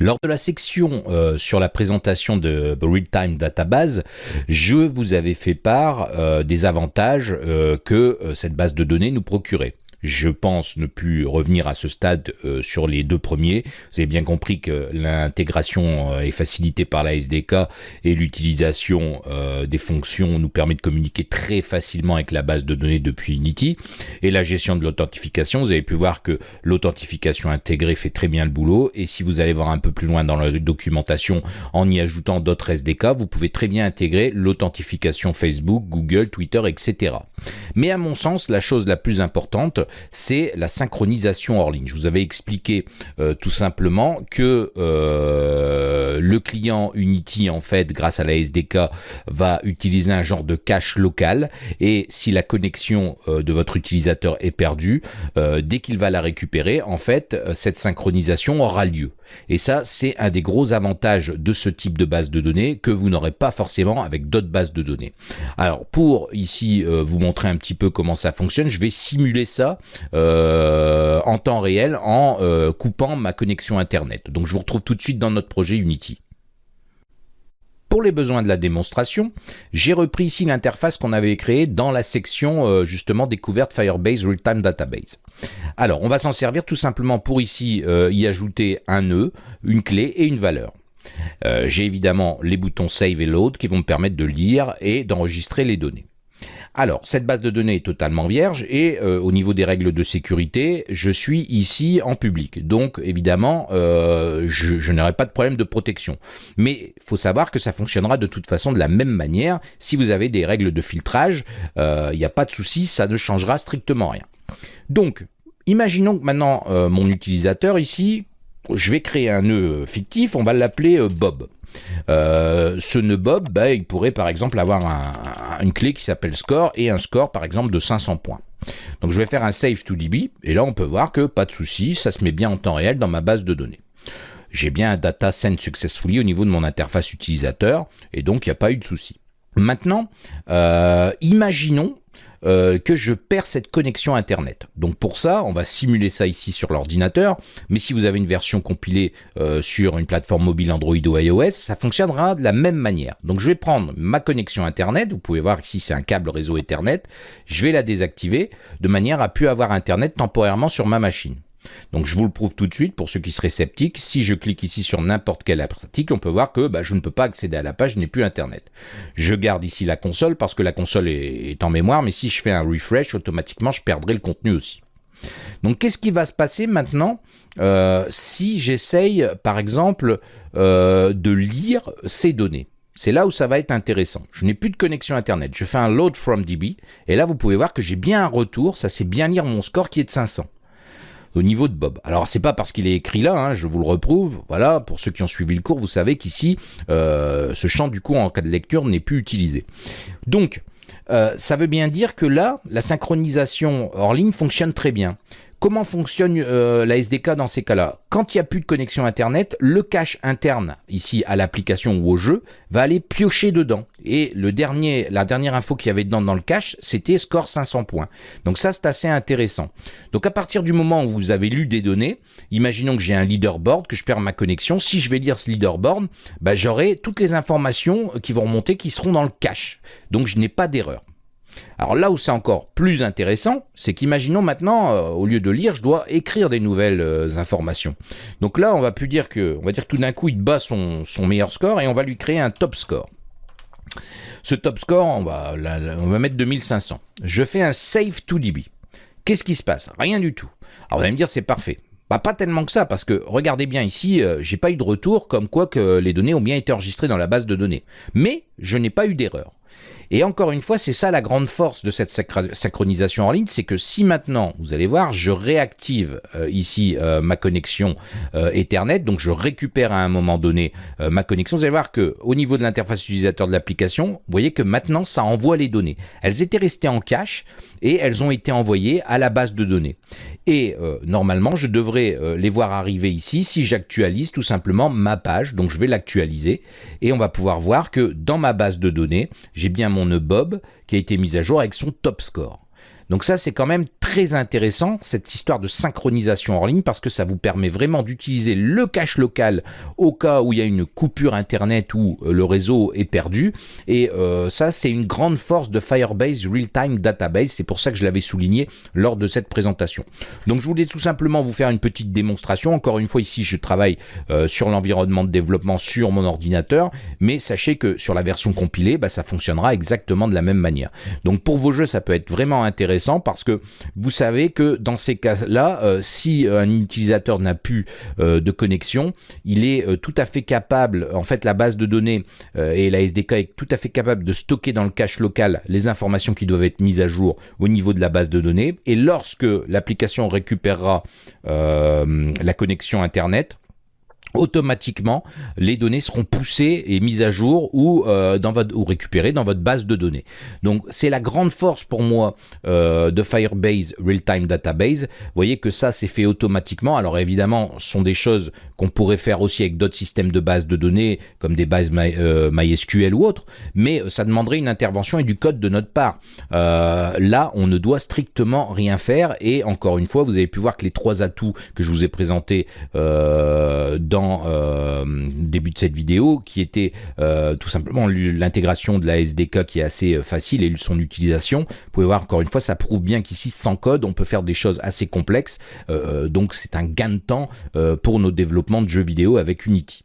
Lors de la section euh, sur la présentation de Real-Time Database, je vous avais fait part euh, des avantages euh, que cette base de données nous procurait. Je pense ne plus revenir à ce stade euh, sur les deux premiers. Vous avez bien compris que l'intégration euh, est facilitée par la SDK et l'utilisation euh, des fonctions nous permet de communiquer très facilement avec la base de données depuis Unity. Et la gestion de l'authentification, vous avez pu voir que l'authentification intégrée fait très bien le boulot. Et si vous allez voir un peu plus loin dans la documentation en y ajoutant d'autres SDK, vous pouvez très bien intégrer l'authentification Facebook, Google, Twitter, etc. Mais à mon sens, la chose la plus importante, c'est la synchronisation hors ligne. Je vous avais expliqué euh, tout simplement que euh, le client Unity, en fait, grâce à la SDK, va utiliser un genre de cache local et si la connexion euh, de votre utilisateur est perdue, dès qu'il va la récupérer, en fait, cette synchronisation aura lieu. Et ça, c'est un des gros avantages de ce type de base de données que vous n'aurez pas forcément avec d'autres bases de données. Alors, pour ici vous montrer un petit peu comment ça fonctionne, je vais simuler ça euh, en temps réel en euh, coupant ma connexion Internet. Donc je vous retrouve tout de suite dans notre projet Unity. Pour les besoins de la démonstration, j'ai repris ici l'interface qu'on avait créée dans la section euh, justement découverte Firebase Real-Time Database. Alors, on va s'en servir tout simplement pour ici y ajouter un nœud, une clé et une valeur. j'ai évidemment les boutons Save et Load qui vont me permettre de lire et d'enregistrer les données. Alors, cette base de données est totalement vierge et euh, au niveau des règles de sécurité, je suis ici en public. Donc, évidemment, euh, je, n'aurai pas de problème de protection. Mais il faut savoir que ça fonctionnera de toute façon de la même manière. Si vous avez des règles de filtrage, euh, il n'y a pas de souci, ça ne changera strictement rien. Donc, imaginons que maintenant, mon utilisateur ici, je vais créer un nœud fictif, on va l'appeler Bob. Euh, ce nœud Bob, bah, il pourrait par exemple avoir une clé qui s'appelle score et un score par exemple de 500 points. Donc je vais faire un save to DB et là on peut voir que pas de souci, ça se met bien en temps réel dans ma base de données. J'ai bien un data send successfully au niveau de mon interface utilisateur et donc il n'y a pas eu de souci. Maintenant, euh, imaginons euh, que je perds cette connexion Internet. Donc pour ça, on va simuler ça ici sur l'ordinateur, mais si vous avez une version compilée euh, sur une plateforme mobile Android ou iOS, ça fonctionnera de la même manière. Donc je vais prendre ma connexion Internet, vous pouvez voir ici c'est un câble réseau Ethernet, je vais la désactiver de manière à pu avoir Internet temporairement sur ma machine. Donc je vous le prouve tout de suite pour ceux qui seraient sceptiques. Si je clique ici sur n'importe quel article, on peut voir que bah, je ne peux pas accéder à la page, je n'ai plus Internet. Je garde ici la console parce que la console est, en mémoire, mais si je fais un refresh, automatiquement je perdrai le contenu aussi. Donc qu'est-ce qui va se passer maintenant euh, si j'essaye par exemple euh, de lire ces données? C'est là où ça va être intéressant. Je n'ai plus de connexion Internet. Je fais un load from DB. Et là, vous pouvez voir que j'ai bien un retour. Ça, c'est bien lire mon score qui est de 500 au niveau de Bob. Alors c'est pas parce qu'il est écrit là, hein, je vous le reprouve. Voilà, pour ceux qui ont suivi le cours, vous savez qu'ici, euh, ce champ du coup en cas de lecture n'est plus utilisé. Donc, euh, ça veut bien dire que là, la synchronisation hors ligne fonctionne très bien. Comment fonctionne euh, la SDK dans ces cas-là? Quand il n'y a plus de connexion Internet, le cache interne, ici à l'application ou au jeu, va aller piocher dedans. Et la dernière info qu'il y avait dedans dans le cache, c'était score 500 points. Donc ça, c'est assez intéressant. Donc à partir du moment où vous avez lu des données, imaginons que j'ai un leaderboard, que je perds ma connexion. Si je vais lire ce leaderboard, bah, j'aurai toutes les informations qui vont remonter qui seront dans le cache. Donc je n'ai pas d'erreur. Alors là où c'est encore plus intéressant, c'est qu'imaginons maintenant, euh, au lieu de lire, je dois écrire des nouvelles euh, informations. Donc là, on va plus dire que, on va dire que tout d'un coup, il bat son, meilleur score et on va lui créer un top score. Ce top score, on va, on va mettre 2500. Je fais un save to DB. Qu'est-ce qui se passe? Rien du tout. Alors vous allez me dire, c'est parfait. Bah, pas tellement que ça, parce que regardez bien ici, euh, j'ai pas eu de retour comme quoi que les données ont bien été enregistrées dans la base de données. Mais je n'ai pas eu d'erreur. Et encore une fois, c'est ça la grande force de cette synchronisation en ligne, c'est que si maintenant, vous allez voir, je réactive euh, ici euh, ma connexion euh, Ethernet, donc je récupère à un moment donné ma connexion, vous allez voir que au niveau de l'interface utilisateur de l'application, vous voyez que maintenant ça envoie les données. Elles étaient restées en cache et elles ont été envoyées à la base de données. Et normalement, je devrais les voir arriver ici si j'actualise tout simplement ma page, donc je vais l'actualiser et on va pouvoir voir que dans ma base de données, j'ai bien mon nœud Bob qui a été mis à jour avec son top score. Donc ça, c'est quand même très intéressant, cette histoire de synchronisation en ligne, parce que ça vous permet vraiment d'utiliser le cache local au cas où il y a une coupure Internet ou euh, le réseau est perdu. Et euh, ça, c'est une grande force de Firebase Real-Time Database. C'est pour ça que je l'avais souligné lors de cette présentation. Donc je voulais tout simplement vous faire une petite démonstration. Encore une fois, ici, je travaille euh, sur l'environnement de développement sur mon ordinateur, mais sachez que sur la version compilée, bah, ça fonctionnera exactement de la même manière. Donc pour vos jeux, ça peut être vraiment intéressant parce que vous savez que dans ces cas-là, euh, si un utilisateur n'a plus euh, de connexion, il est tout à fait capable, en fait la base de données et la SDK est tout à fait capable de stocker dans le cache local les informations qui doivent être mises à jour au niveau de la base de données. Et lorsque l'application récupérera la connexion Internet, automatiquement les données seront poussées et mises à jour ou, euh, dans votre, ou récupérées dans votre base de données. Donc c'est la grande force pour moi euh, de Firebase Real-Time Database. Vous voyez que ça c'est fait automatiquement. Alors évidemment ce sont des choses qu'on pourrait faire aussi avec d'autres systèmes de base de données comme des bases euh, MySQL ou autres, mais ça demanderait une intervention et du code de notre part. là on ne doit strictement rien faire et encore une fois vous avez pu voir que les trois atouts que je vous ai présentés dans euh, début de cette vidéo, qui était euh, tout simplement l'intégration de la SDK qui est assez euh, facile et son utilisation. Vous pouvez voir encore une fois, ça prouve bien qu'ici, sans code, on peut faire des choses assez complexes. donc c'est un gain de temps pour nos développements de jeux vidéo avec Unity.